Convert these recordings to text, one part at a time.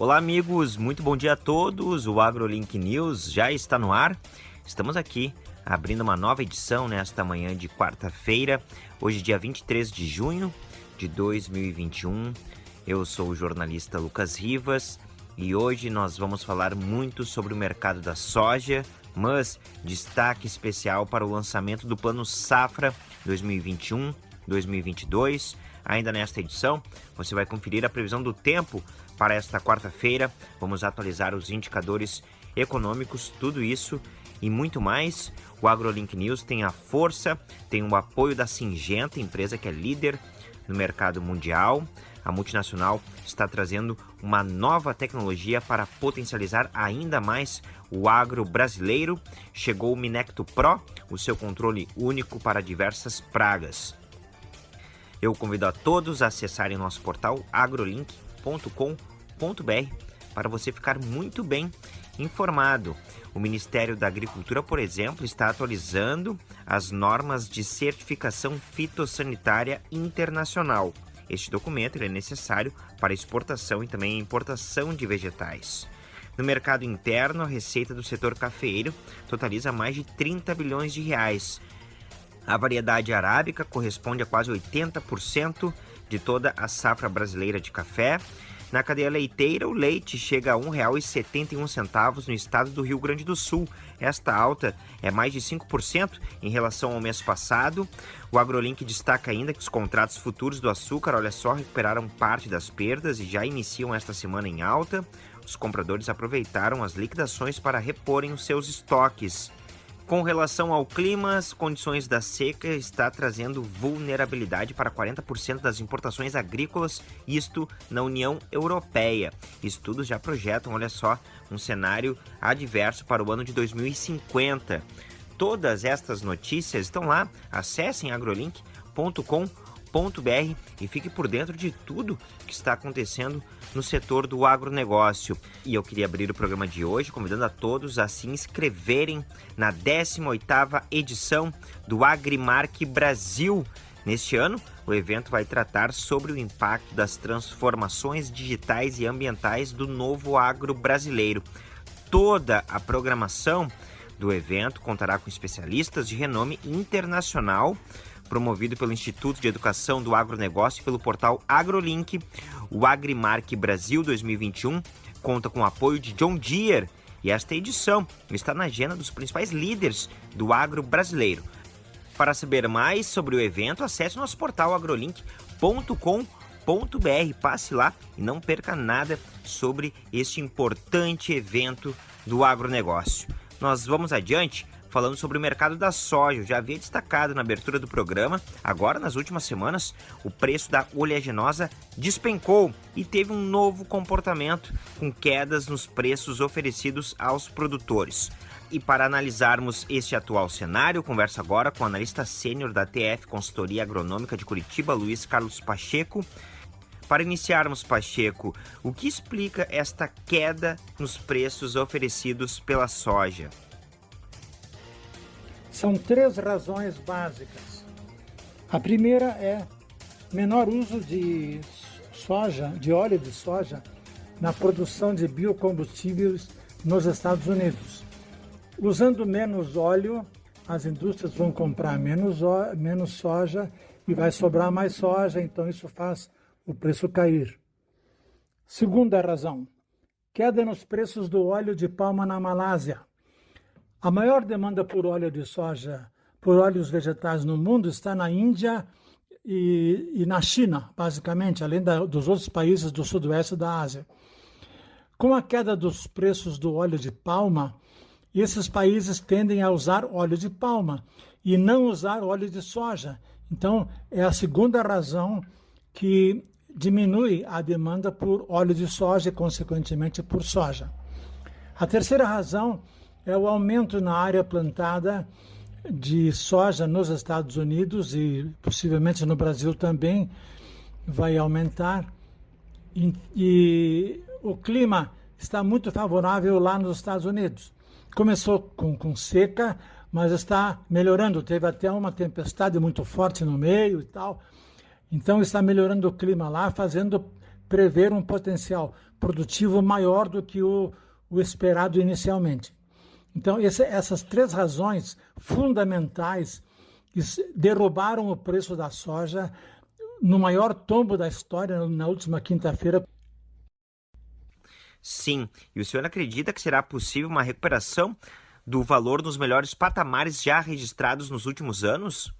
Olá, amigos, muito bom dia a todos. O AgroLink News já está no ar. Estamos aqui abrindo uma nova edição nesta manhã de quarta-feira, hoje, dia 23 de junho de 2021. Eu sou o jornalista Lucas Rivas e hoje nós vamos falar muito sobre o mercado da soja, mas destaque especial para o lançamento do Plano Safra 2021-2022. Ainda nesta edição, você vai conferir a previsão do tempo para esta quarta-feira. Vamos atualizar os indicadores econômicos, tudo isso e muito mais. O AgroLink News tem a força, tem o apoio da Singenta, empresa que é líder no mercado mundial. A multinacional está trazendo uma nova tecnologia para potencializar ainda mais o agro brasileiro. Chegou o Minecto Pro, o seu controle único para diversas pragas. Eu convido a todos a acessarem nosso portal agrolink.com.br para você ficar muito bem informado. O Ministério da Agricultura, por exemplo, está atualizando as normas de certificação fitossanitária internacional. Este documento é necessário para exportação e também importação de vegetais. No mercado interno, a receita do setor cafeeiro totaliza mais de 30 bilhões de reais. A variedade arábica corresponde a quase 80% de toda a safra brasileira de café na cadeia leiteira, o leite chega a R$ 1,71 no estado do Rio Grande do Sul. Esta alta é mais de 5% em relação ao mês passado. O AgroLink destaca ainda que os contratos futuros do açúcar, olha só, recuperaram parte das perdas e já iniciam esta semana em alta. Os compradores aproveitaram as liquidações para reporem os seus estoques. Com relação ao clima, as condições da seca está trazendo vulnerabilidade para 40% das importações agrícolas, isto na União Europeia. Estudos já projetam, olha só, um cenário adverso para o ano de 2050. Todas estas notícias estão lá. Acessem agrolink.com.br agronegócio.br e fique por dentro de tudo que está acontecendo no setor do agronegócio. E eu queria abrir o programa de hoje convidando a todos a se inscreverem na 18ª edição do Agrimark Brasil. Neste ano, o evento vai tratar sobre o impacto das transformações digitais e ambientais do novo agro brasileiro. Toda a programação do evento contará com especialistas de renome internacional promovido pelo Instituto de Educação do Agronegócio e pelo portal AgroLink. O Agrimark Brasil 2021 conta com o apoio de John Deere e esta edição está na agenda dos principais líderes do agro brasileiro. Para saber mais sobre o evento, acesse nosso portal agrolink.com.br. Passe lá e não perca nada sobre este importante evento do agronegócio. Nós vamos adiante falando sobre o mercado da soja. Eu já havia destacado na abertura do programa. Agora, nas últimas semanas, o preço da oleaginosa despencou e teve um novo comportamento, com quedas nos preços oferecidos aos produtores. E para analisarmos este atual cenário, converso agora com o analista sênior da TF Consultoria Agronômica de Curitiba, Luiz Carlos Pacheco. Para iniciarmos, Pacheco, o que explica esta queda nos preços oferecidos pela soja? São três razões básicas. A primeira é menor uso de soja, de óleo de soja, na produção de biocombustíveis nos Estados Unidos. Usando menos óleo, as indústrias vão comprar menos, menos soja e vai sobrar mais soja, então isso faz o preço cair. Segunda razão, queda nos preços do óleo de palma na Malásia. A maior demanda por óleo de soja, por óleos vegetais no mundo está na Índia e, e na China, basicamente, além da, dos outros países do sudoeste da Ásia. Com a queda dos preços do óleo de palma, esses países tendem a usar óleo de palma e não usar óleo de soja. Então, é a segunda razão que diminui a demanda por óleo de soja e, consequentemente, por soja. A terceira razão é o aumento na área plantada de soja nos Estados Unidos e possivelmente no Brasil também vai aumentar. E, e o clima está muito favorável lá nos Estados Unidos. Começou com, com seca, mas está melhorando. Teve até uma tempestade muito forte no meio e tal. Então está melhorando o clima lá, fazendo prever um potencial produtivo maior do que o, o esperado inicialmente. Então, esse, essas três razões fundamentais derrubaram o preço da soja no maior tombo da história na última quinta-feira. Sim, e o senhor acredita que será possível uma recuperação do valor dos melhores patamares já registrados nos últimos anos?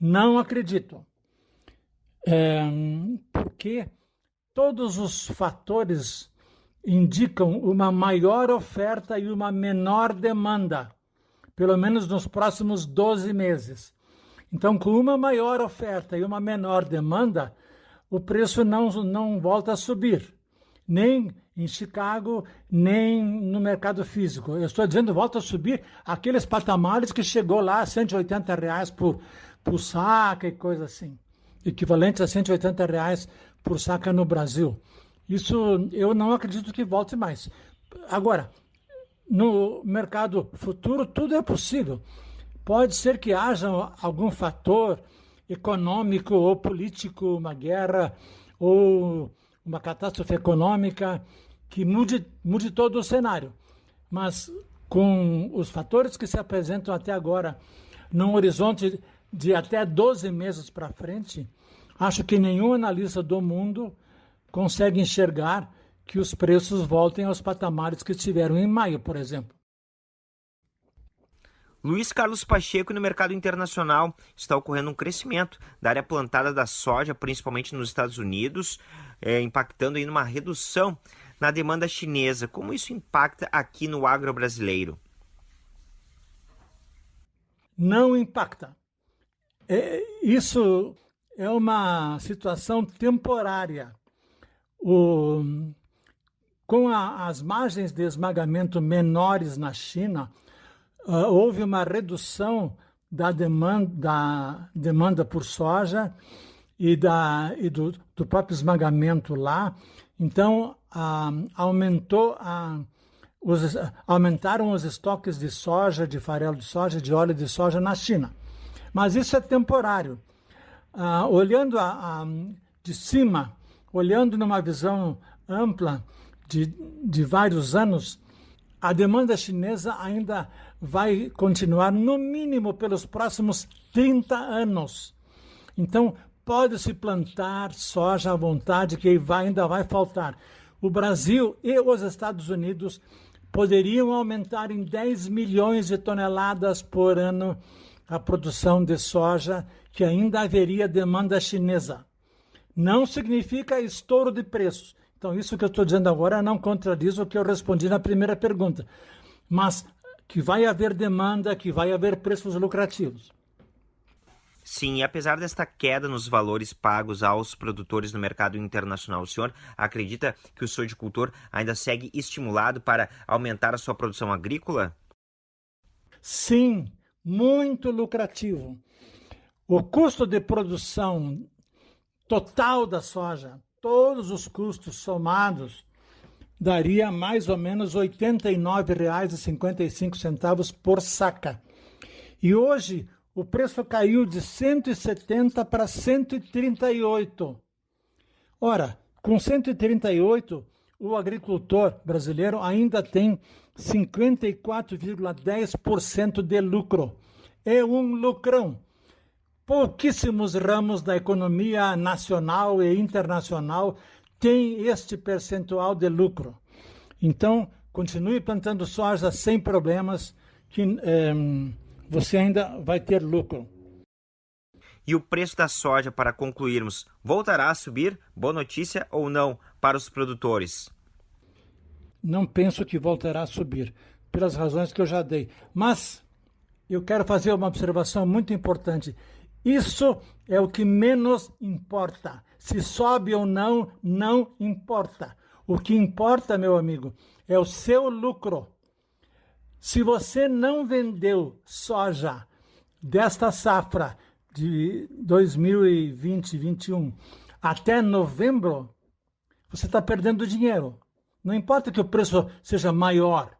Não acredito. É, porque todos os fatores indicam uma maior oferta e uma menor demanda, pelo menos nos próximos 12 meses. Então, com uma maior oferta e uma menor demanda, o preço não, não volta a subir, nem em Chicago, nem no mercado físico. Eu estou dizendo volta a subir aqueles patamares que chegou lá a 180 reais por, por saca e coisa assim, equivalente a 180 reais por saca no Brasil. Isso eu não acredito que volte mais. Agora, no mercado futuro, tudo é possível. Pode ser que haja algum fator econômico ou político, uma guerra ou uma catástrofe econômica que mude, mude todo o cenário. Mas com os fatores que se apresentam até agora, num horizonte de até 12 meses para frente, acho que nenhum analista do mundo consegue enxergar que os preços voltem aos patamares que estiveram em maio, por exemplo. Luiz Carlos Pacheco, no mercado internacional, está ocorrendo um crescimento da área plantada da soja, principalmente nos Estados Unidos, é, impactando em uma redução na demanda chinesa. Como isso impacta aqui no agro brasileiro? Não impacta. É, isso é uma situação temporária o, com a, as margens de esmagamento menores na China, uh, houve uma redução da demanda, da demanda por soja e, da, e do, do próprio esmagamento lá. Então, uh, aumentou a, os, aumentaram os estoques de soja, de farelo de soja, de óleo de soja na China. Mas isso é temporário. Uh, olhando a, a, de cima, olhando numa visão ampla de, de vários anos, a demanda chinesa ainda vai continuar, no mínimo, pelos próximos 30 anos. Então, pode-se plantar soja à vontade, que vai, ainda vai faltar. O Brasil e os Estados Unidos poderiam aumentar em 10 milhões de toneladas por ano a produção de soja, que ainda haveria demanda chinesa não significa estouro de preços. Então, isso que eu estou dizendo agora não contradiz o que eu respondi na primeira pergunta. Mas que vai haver demanda, que vai haver preços lucrativos. Sim, e apesar desta queda nos valores pagos aos produtores no mercado internacional, o senhor acredita que o sojicultor ainda segue estimulado para aumentar a sua produção agrícola? Sim, muito lucrativo. O custo de produção total da soja, todos os custos somados, daria mais ou menos R$ 89,55 por saca. E hoje o preço caiu de 170 para 138. Ora, com 138, o agricultor brasileiro ainda tem 54,10% de lucro. É um lucrão pouquíssimos ramos da economia nacional e internacional têm este percentual de lucro. Então, continue plantando soja sem problemas, que é, você ainda vai ter lucro. E o preço da soja, para concluirmos, voltará a subir? Boa notícia ou não para os produtores? Não penso que voltará a subir, pelas razões que eu já dei. Mas eu quero fazer uma observação muito importante. Isso é o que menos importa. Se sobe ou não, não importa. O que importa, meu amigo, é o seu lucro. Se você não vendeu soja desta safra de 2020-21 até novembro, você está perdendo dinheiro. Não importa que o preço seja maior,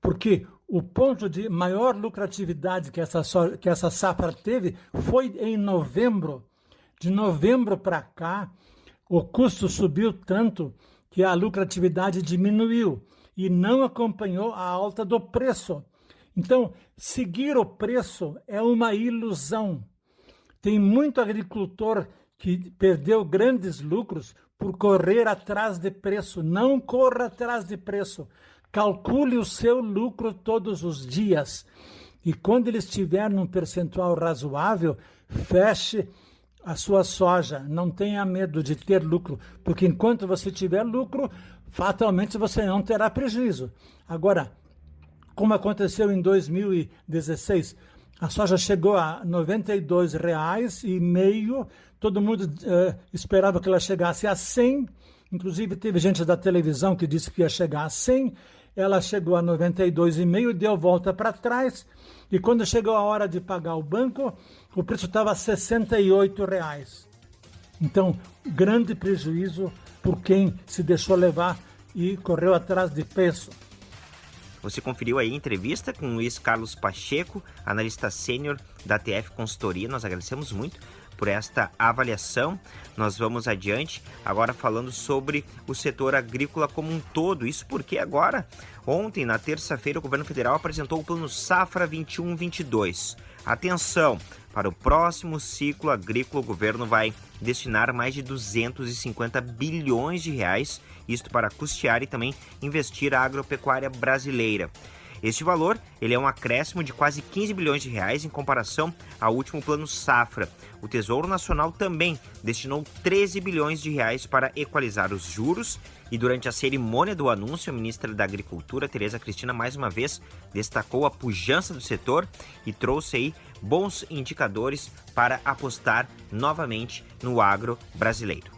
porque o ponto de maior lucratividade que essa, que essa safra teve foi em novembro. De novembro para cá, o custo subiu tanto que a lucratividade diminuiu e não acompanhou a alta do preço. Então, seguir o preço é uma ilusão. Tem muito agricultor que perdeu grandes lucros por correr atrás de preço. Não corra atrás de preço. Calcule o seu lucro todos os dias. E quando ele estiver num percentual razoável, feche a sua soja. Não tenha medo de ter lucro, porque enquanto você tiver lucro, fatalmente você não terá prejuízo. Agora, como aconteceu em 2016, a soja chegou a R$ 92,5 e meio. Todo mundo uh, esperava que ela chegasse a 100. Inclusive teve gente da televisão que disse que ia chegar a 100. Ela chegou a 92,5 e deu volta para trás. E quando chegou a hora de pagar o banco, o preço estava a R$ 68,00. Então, grande prejuízo por quem se deixou levar e correu atrás de preço. Você conferiu aí a entrevista com o Luiz Carlos Pacheco, analista sênior da TF Consultoria. Nós agradecemos muito por esta avaliação. Nós vamos adiante agora falando sobre o setor agrícola como um todo. Isso porque agora, ontem, na terça-feira, o governo federal apresentou o Plano Safra 21-22. Atenção! Para o próximo ciclo agrícola, o governo vai destinar mais de 250 bilhões de reais, isto para custear e também investir a agropecuária brasileira. Este valor ele é um acréscimo de quase 15 bilhões de reais em comparação ao último plano safra. O Tesouro Nacional também destinou 13 bilhões de reais para equalizar os juros e durante a cerimônia do anúncio, a ministra da Agricultura, Tereza Cristina, mais uma vez destacou a pujança do setor e trouxe aí bons indicadores para apostar novamente no agro brasileiro.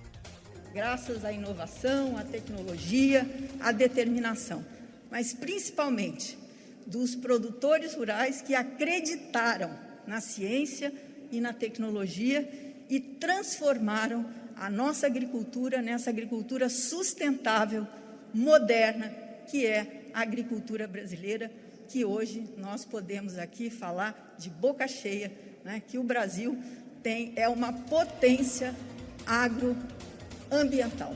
Graças à inovação, à tecnologia, à determinação, mas principalmente dos produtores rurais que acreditaram na ciência e na tecnologia e transformaram a nossa agricultura nessa agricultura sustentável, moderna, que é a agricultura brasileira, que hoje nós podemos aqui falar de boca cheia, né, que o Brasil tem, é uma potência agroambiental.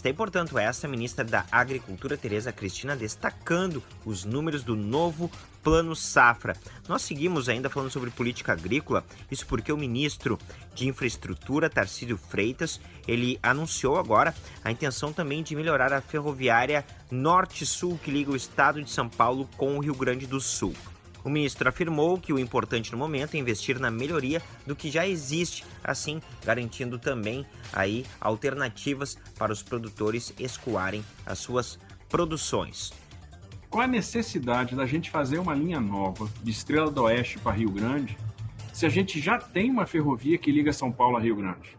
Está, portanto, essa ministra da Agricultura, Tereza Cristina, destacando os números do novo Plano Safra. Nós seguimos ainda falando sobre política agrícola, isso porque o ministro de Infraestrutura, Tarcísio Freitas, ele anunciou agora a intenção também de melhorar a ferroviária Norte-Sul que liga o estado de São Paulo com o Rio Grande do Sul. O ministro afirmou que o importante no momento é investir na melhoria do que já existe, assim garantindo também aí alternativas para os produtores escoarem as suas produções. Qual a necessidade da gente fazer uma linha nova de Estrela do Oeste para Rio Grande, se a gente já tem uma ferrovia que liga São Paulo a Rio Grande?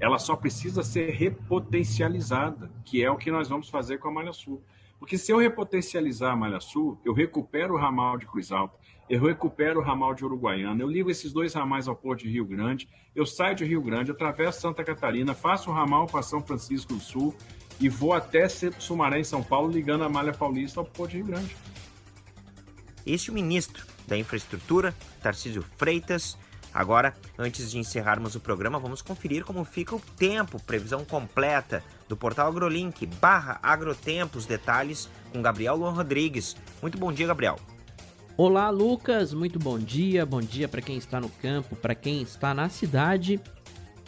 Ela só precisa ser repotencializada, que é o que nós vamos fazer com a Malha Sul. Porque se eu repotencializar a Malha Sul, eu recupero o ramal de Cruz Alta, eu recupero o ramal de Uruguaiana, eu ligo esses dois ramais ao Porto de Rio Grande, eu saio de Rio Grande, atravesso Santa Catarina, faço o ramal para São Francisco do Sul e vou até Sumaré, em São Paulo, ligando a Malha Paulista ao Porto de Rio Grande. Este é ministro da Infraestrutura, Tarcísio Freitas, Agora, antes de encerrarmos o programa, vamos conferir como fica o tempo, previsão completa do portal AgroLink barra Agrotempo, os detalhes com Gabriel Luan Rodrigues. Muito bom dia, Gabriel. Olá, Lucas. Muito bom dia. Bom dia para quem está no campo, para quem está na cidade.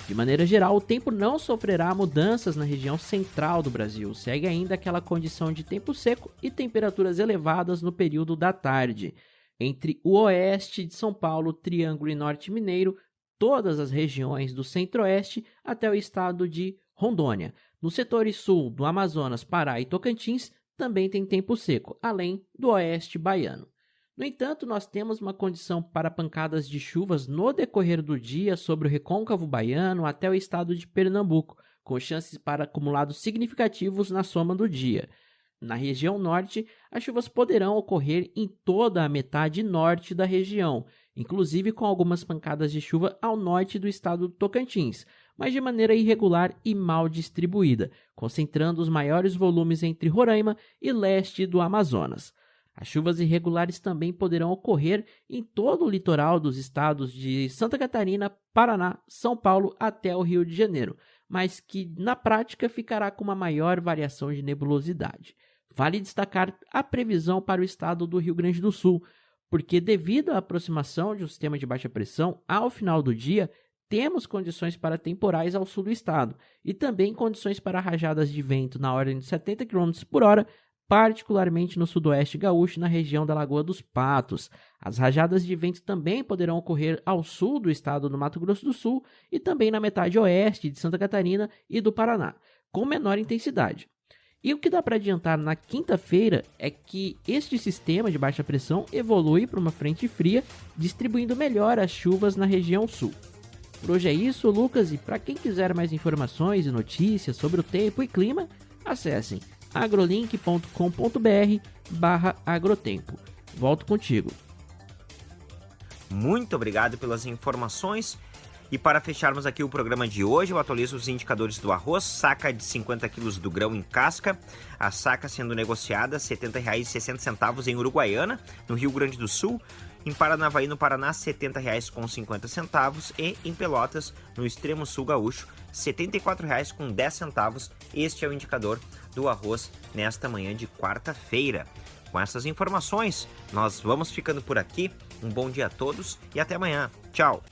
De maneira geral, o tempo não sofrerá mudanças na região central do Brasil. Segue ainda aquela condição de tempo seco e temperaturas elevadas no período da tarde entre o oeste de São Paulo, Triângulo e Norte Mineiro, todas as regiões do centro-oeste até o estado de Rondônia. Nos setores sul do Amazonas, Pará e Tocantins também tem tempo seco, além do oeste baiano. No entanto, nós temos uma condição para pancadas de chuvas no decorrer do dia sobre o recôncavo baiano até o estado de Pernambuco, com chances para acumulados significativos na soma do dia. Na região norte, as chuvas poderão ocorrer em toda a metade norte da região, inclusive com algumas pancadas de chuva ao norte do estado do Tocantins, mas de maneira irregular e mal distribuída, concentrando os maiores volumes entre Roraima e leste do Amazonas. As chuvas irregulares também poderão ocorrer em todo o litoral dos estados de Santa Catarina, Paraná, São Paulo até o Rio de Janeiro, mas que na prática ficará com uma maior variação de nebulosidade. Vale destacar a previsão para o estado do Rio Grande do Sul, porque devido à aproximação de um sistema de baixa pressão, ao final do dia temos condições para temporais ao sul do estado e também condições para rajadas de vento na ordem de 70 km por hora, particularmente no sudoeste gaúcho na região da Lagoa dos Patos. As rajadas de vento também poderão ocorrer ao sul do estado do Mato Grosso do Sul e também na metade oeste de Santa Catarina e do Paraná, com menor intensidade. E o que dá para adiantar na quinta-feira é que este sistema de baixa pressão evolui para uma frente fria, distribuindo melhor as chuvas na região sul. Por hoje é isso, Lucas, e para quem quiser mais informações e notícias sobre o tempo e clima, acessem agrolink.com.br barra agrotempo. Volto contigo. Muito obrigado pelas informações. E para fecharmos aqui o programa de hoje, eu atualizo os indicadores do arroz, saca de 50 quilos do grão em casca, a saca sendo negociada R$ 70,60 em Uruguaiana, no Rio Grande do Sul, em Paranavaí, no Paraná, R$ 70,50 e em Pelotas, no extremo sul gaúcho, R$ 74,10. Este é o indicador do arroz nesta manhã de quarta-feira. Com essas informações, nós vamos ficando por aqui. Um bom dia a todos e até amanhã. Tchau!